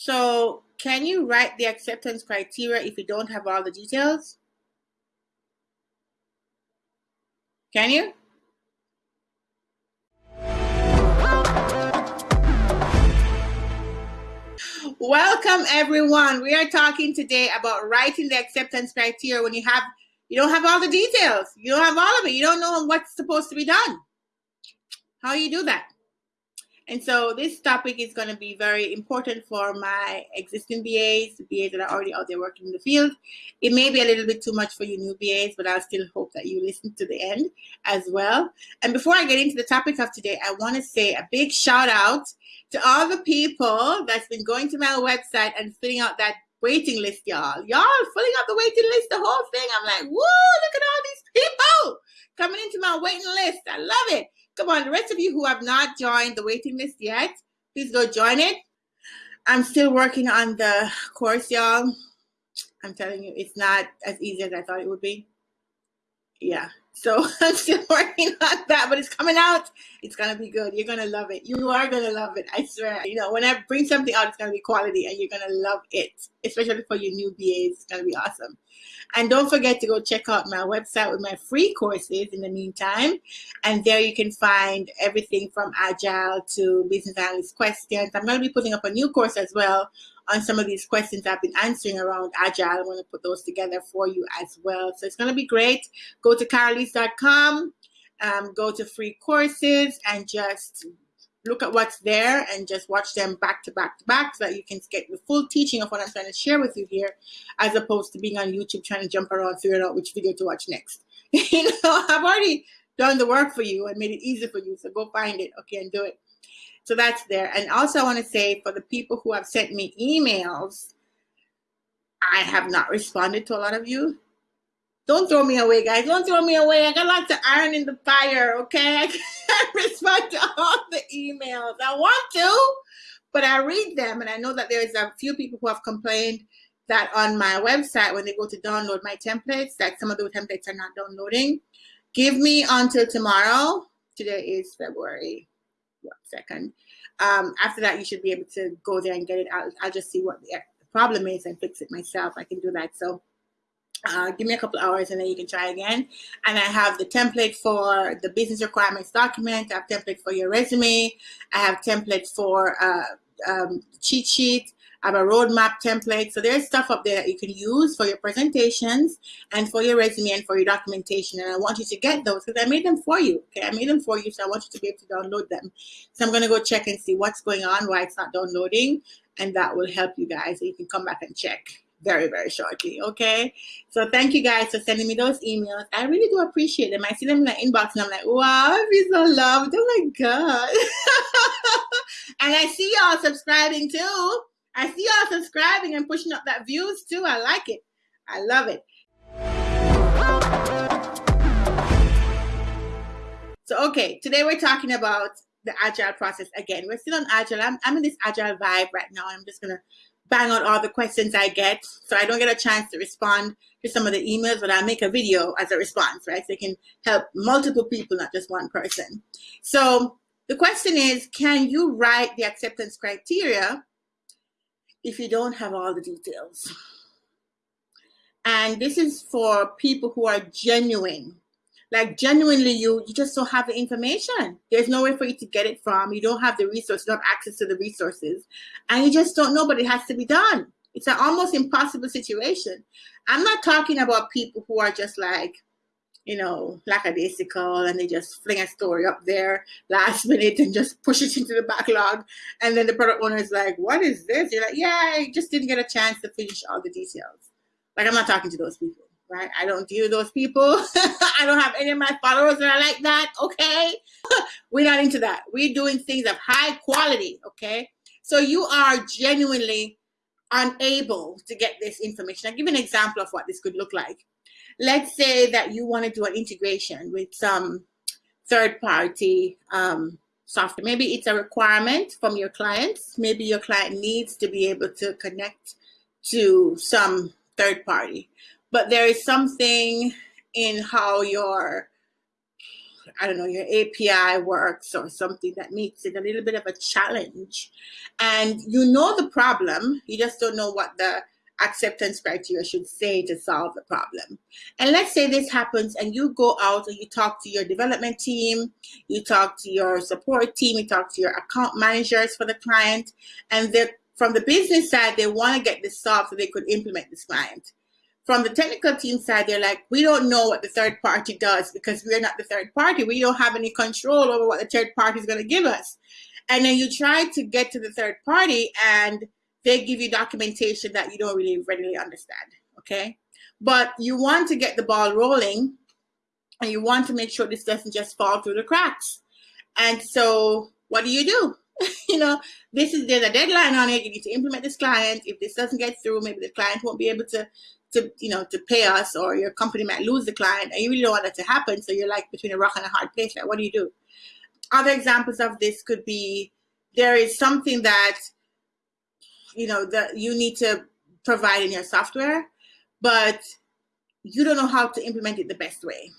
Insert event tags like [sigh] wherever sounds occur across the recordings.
So can you write the acceptance criteria if you don't have all the details? Can you? Welcome everyone. We are talking today about writing the acceptance criteria when you have you don't have all the details. You don't have all of it. You don't know what's supposed to be done. How you do that? And so this topic is going to be very important for my existing BAs, BAs that are already out there working in the field. It may be a little bit too much for you new BAs, but I still hope that you listen to the end as well. And before I get into the topic of today, I want to say a big shout out to all the people that's been going to my website and filling out that waiting list, y'all. Y'all filling out the waiting list, the whole thing. I'm like, whoa, look at all these people coming into my waiting list. I love it. Come on, the rest of you who have not joined the waiting list yet, please go join it. I'm still working on the course, y'all. I'm telling you, it's not as easy as I thought it would be. Yeah, so [laughs] I'm still working on that, but it's coming out. It's gonna be good. You're gonna love it. You are gonna love it. I swear. You know, when I bring something out, it's gonna be quality, and you're gonna love it. Especially for your new BAs, it's gonna be awesome. And don't forget to go check out my website with my free courses in the meantime. And there you can find everything from Agile to business analyst questions. I'm going to be putting up a new course as well on some of these questions I've been answering around Agile. I want to put those together for you as well. So it's going to be great. Go to carolise.com, um, go to free courses, and just look at what's there and just watch them back to back to back so that you can get the full teaching of what I'm trying to share with you here, as opposed to being on YouTube trying to jump around figuring out which video to watch next. [laughs] you know, I've already done the work for you and made it easy for you. So go find it, okay, and do it. So that's there. And also, I want to say for the people who have sent me emails, I have not responded to a lot of you. Don't throw me away, guys. Don't throw me away. I got lots of iron in the fire, okay? [laughs] I can't respond to all the emails. I want to, but I read them. And I know that there's a few people who have complained that on my website, when they go to download my templates, that some of those templates are not downloading. Give me until tomorrow. Today is February second. Um, after that, you should be able to go there and get it. I'll, I'll just see what the problem is and fix it myself. I can do that. So uh, give me a couple hours and then you can try again. And I have the template for the business requirements document. I have template for your resume. I have template for uh, um, cheat sheet. I have a roadmap template. So there's stuff up there that you can use for your presentations and for your resume and for your documentation. And I want you to get those because I made them for you. Okay, I made them for you, so I want you to be able to download them. So I'm gonna go check and see what's going on, why it's not downloading, and that will help you guys. So you can come back and check very, very shortly. Okay. So thank you guys for sending me those emails. I really do appreciate them. I see them in the inbox and I'm like, wow, I feel so loved. Oh my God. [laughs] and I see y'all subscribing too. I see y'all subscribing and pushing up that views too. I like it. I love it. So, okay, today we're talking about the agile process again. We're still on agile. I'm, I'm in this agile vibe right now. I'm just going to bang out all the questions I get. So I don't get a chance to respond to some of the emails, but I'll make a video as a response, right? So it can help multiple people, not just one person. So the question is, can you write the acceptance criteria if you don't have all the details. And this is for people who are genuine. Like genuinely, you you just don't have the information. There's no way for you to get it from. You don't have the don't have access to the resources, and you just don't know. But it has to be done. It's an almost impossible situation. I'm not talking about people who are just like, you know, lackadaisical and they just fling a story up there last [laughs] minute and just push it into the backlog. And then the product owner is like, what is this? You're like, yeah, I just didn't get a chance to finish all the details. Like, I'm not talking to those people, right? I don't deal with those people. [laughs] I don't have any of my followers that are like that, okay? [laughs] We're not into that. We're doing things of high quality, okay? So you are genuinely unable to get this information. I'll give you an example of what this could look like let's say that you want to do an integration with some third party um, software. Maybe it's a requirement from your clients. Maybe your client needs to be able to connect to some third party. But there is something in how your I don't know, your API works or something that makes it a little bit of a challenge. And you know the problem, you just don't know what the acceptance criteria should say to solve the problem. And let's say this happens and you go out and you talk to your development team, you talk to your support team, you talk to your account managers for the client, and they're from the business side, they want to get this solved so they could implement this client. From the technical team side, they're like, we don't know what the third party does because we're not the third party. We don't have any control over what the third party is going to give us. And then you try to get to the third party and they give you documentation that you don't really readily understand. Okay. But you want to get the ball rolling and you want to make sure this doesn't just fall through the cracks. And so what do you do? [laughs] you know, this is there's a deadline on it. You need to implement this client. If this doesn't get through, maybe the client won't be able to to you know to pay us or your company might lose the client and you really don't want that to happen. So you're like between a rock and a hard place. Like what do you do? Other examples of this could be there is something that you know that you need to provide in your software, but you don't know how to implement it the best way.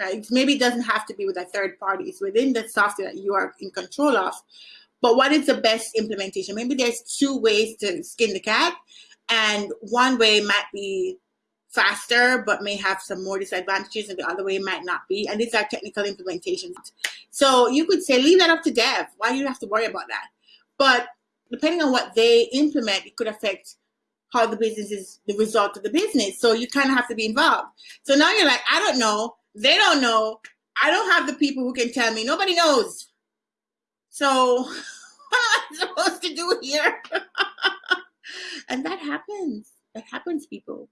Right? Maybe it doesn't have to be with a third party. It's within the software that you are in control of. But what is the best implementation? Maybe there's two ways to skin the cat, and one way might be faster, but may have some more disadvantages, and the other way might not be. And these are technical implementations. So you could say, leave that up to dev. Why do you have to worry about that? But depending on what they implement, it could affect how the business is the result of the business. So you kind of have to be involved. So now you're like, I don't know. They don't know. I don't have the people who can tell me. Nobody knows. So [laughs] what am I supposed to do here? [laughs] and that happens. That happens, people.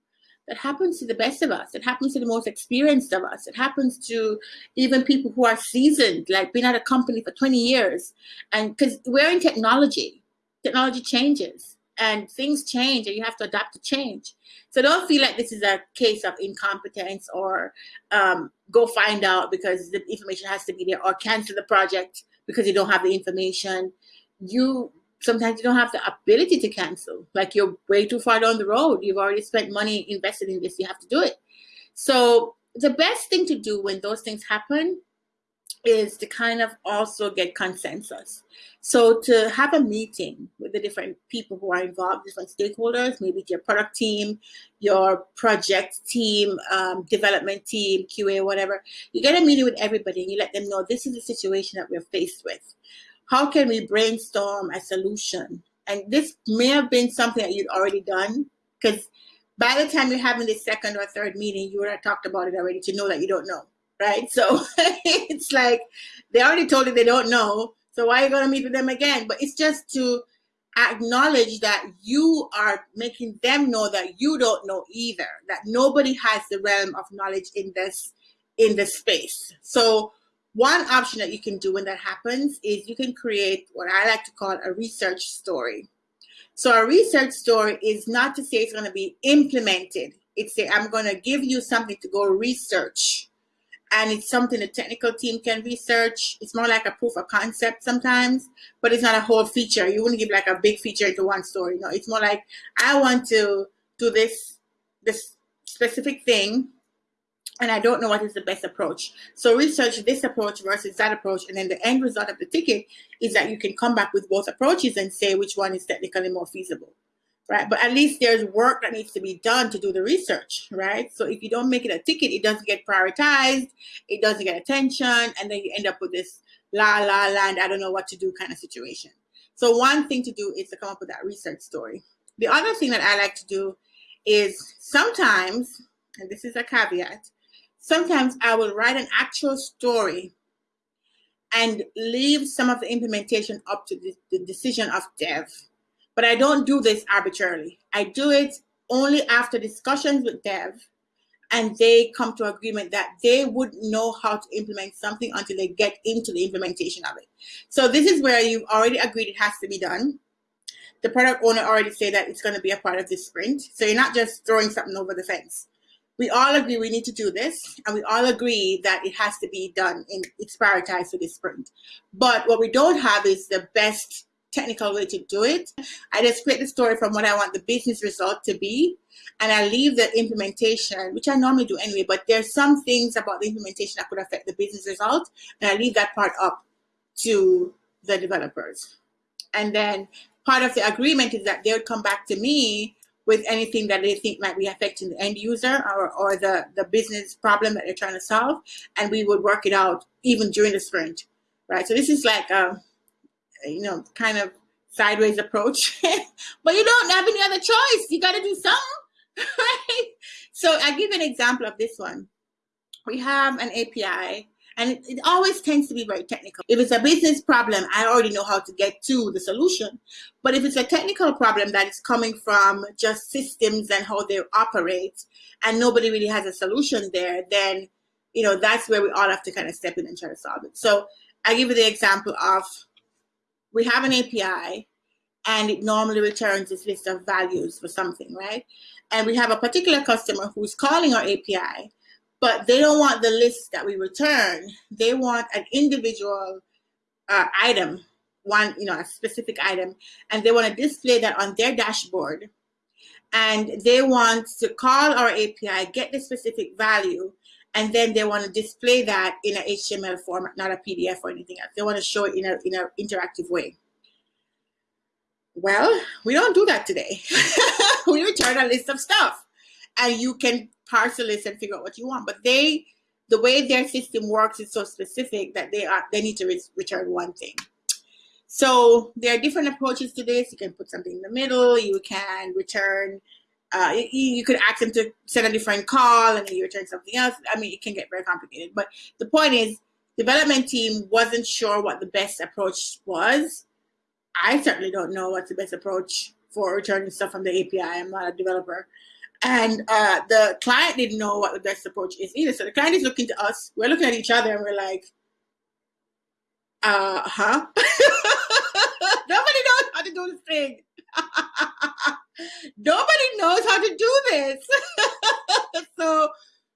That happens to the best of us. It happens to the most experienced of us. It happens to even people who are seasoned, like been at a company for 20 years. And because we're in technology, technology changes and things change and you have to adapt to change. So don't feel like this is a case of incompetence or um, go find out because the information has to be there or cancel the project because you don't have the information. You sometimes you don't have the ability to cancel. Like you're way too far down the road. You've already spent money invested in this. You have to do it. So the best thing to do when those things happen is to kind of also get consensus. So to have a meeting with the different people who are involved, different stakeholders, maybe your product team, your project team, um, development team, QA, whatever, you get a meeting with everybody and you let them know this is the situation that we're faced with. How can we brainstorm a solution? And this may have been something that you'd already done because by the time you're having the second or third meeting, you would have talked about it already to know that you don't know right? So [laughs] it's like they already told you they don't know. So why are you going to meet with them again? But it's just to acknowledge that you are making them know that you don't know either, that nobody has the realm of knowledge in this in this space. So one option that you can do when that happens is you can create what I like to call a research story. So a research story is not to say it's going to be implemented. It's say I'm going to give you something to go research and it's something the technical team can research. It's more like a proof of concept sometimes, but it's not a whole feature. You wouldn't give like a big feature into one story. No, it's more like I want to do this this specific thing and I don't know what is the best approach. So research this approach versus that approach, and then the end result of the ticket is that you can come back with both approaches and say which one is technically more feasible right? But at least there's work that needs to be done to do the research, right? So if you don't make it a ticket, it doesn't get prioritized, it doesn't get attention, and then you end up with this la la land, I don't know what to do kind of situation. So one thing to do is to come up with that research story. The other thing that I like to do is sometimes, and this is a caveat, sometimes I will write an actual story and leave some of the implementation up to the, the decision of dev but I don't do this arbitrarily. I do it only after discussions with dev and they come to agreement that they wouldn't know how to implement something until they get into the implementation of it. So this is where you've already agreed it has to be done. The product owner already say that it's going to be a part of this sprint. So you're not just throwing something over the fence. We all agree we need to do this, and we all agree that it has to be done and it's prioritized for this sprint. But what we don't have is the best technical way to do it. I just create the story from what I want the business result to be, and I leave the implementation, which I normally do anyway, but there's some things about the implementation that could affect the business result, and I leave that part up to the developers. And then part of the agreement is that they would come back to me with anything that they think might be affecting the end user or, or the, the business problem that they're trying to solve. And we would work it out even during the sprint, right? So this is like a, you know, kind of sideways approach, [laughs] but you don't have any other choice. You got to do something, [laughs] right? So I give an example of this one. We have an API and it, always tends to be very technical. If it's a business problem, I already know how to get to the solution. But if it's a technical problem that is coming from just systems and how they operate, and nobody really has a solution there, then you know that's where we all have to kind of step in and try to solve it. So I give you the example of we have an API and it normally returns this list of values for something, right? And we have a particular customer who's calling our API but they don't want the list that we return. They want an individual uh, item, one, you know, a specific item, and they want to display that on their dashboard. And they want to call our API, get the specific value, and then they want to display that in an HTML format, not a PDF or anything else. They want to show it in a in an interactive way. Well, we don't do that today. [laughs] we return a list of stuff, and you can parse the list and figure out what you want. But they, the way their system works is so specific that they are they need to re return one thing. So there are different approaches to this. You can put something in the middle. You can return. Uh, you, you could ask them to send a different call and then you return something else. I mean, it can get very complicated. But the point is, development team wasn't sure what the best approach was. I certainly don't know what's the best approach for returning stuff from the API. I'm not a developer. And uh, the client didn't know what the best approach is either. So the client is looking to us. We're looking at each other and we're like, uh huh. [laughs] Nobody knows how to do this thing. [laughs] Nobody knows how to do this. [laughs] so,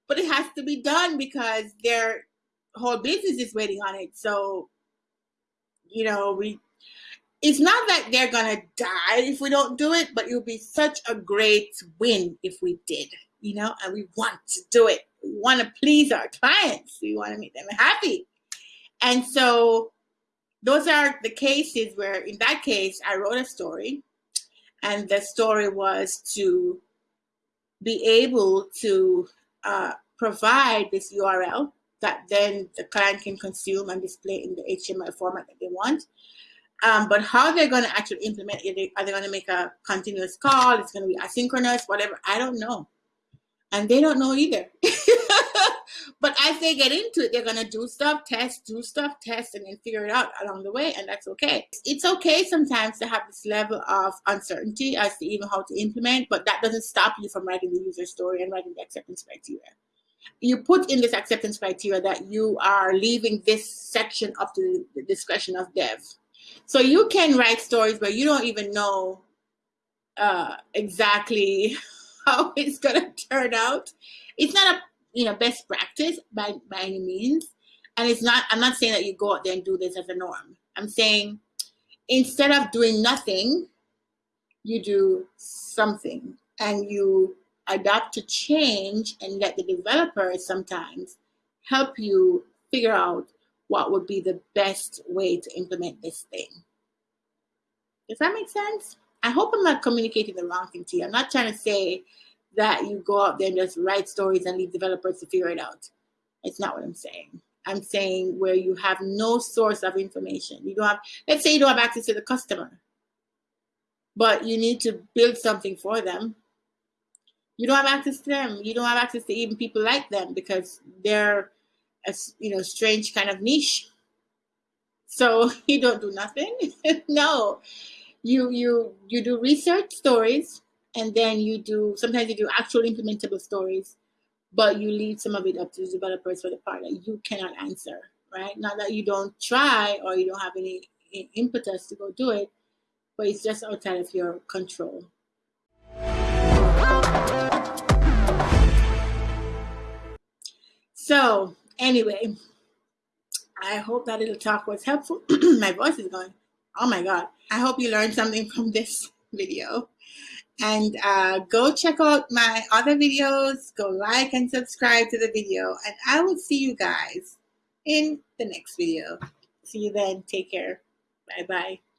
but it has to be done because their whole business is waiting on it. So, you know, we it's not that they're gonna die if we don't do it, but it would be such a great win if we did, you know, and we want to do it. We want to please our clients. We want to make them happy. And so those are the cases where in that case I wrote a story and the story was to be able to uh, provide this URL that then the client can consume and display in the HTML format that they want. Um, but how they're going to actually implement it, are they going to make a continuous call? It's going to be asynchronous, whatever. I don't know. And they don't know either. [laughs] but as they get into it, they're going to do stuff, test, do stuff, test, and then figure it out along the way. And that's okay. It's okay sometimes to have this level of uncertainty as to even how to implement, but that doesn't stop you from writing the user story and writing the acceptance criteria you put in this acceptance criteria that you are leaving this section up to the discretion of dev. So you can write stories but you don't even know uh, exactly [laughs] how it's gonna turn out. It's not a you know best practice by by any means, and it's not. I'm not saying that you go out there and do this as a norm. I'm saying instead of doing nothing, you do something, and you adapt to change and let the developers sometimes help you figure out what would be the best way to implement this thing. Does that make sense? I hope I'm not communicating the wrong thing to you. I'm not trying to say that you go out there and just write stories and leave developers to figure it out. It's not what I'm saying. I'm saying where you have no source of information. You don't have, let's say you don't have access to the customer, but you need to build something for them. You don't have access to them. You don't have access to even people like them because they're a you know strange kind of niche. So [laughs] you don't do nothing. [laughs] no, you you you do research stories, and then you do sometimes you do actual implementable stories, but you leave some of it up to the developers for the part that you cannot answer. Right? Not that you don't try or you don't have any impetus to go do it, but it's just outside of your control. So anyway, I hope that little talk was helpful. [clears throat] My voice is going. Oh my God. I hope you learned something [laughs] from this video. And uh, go check out my other videos. Go like and subscribe to the video. And I will see you guys in the next video. See you then. Take care. Bye bye.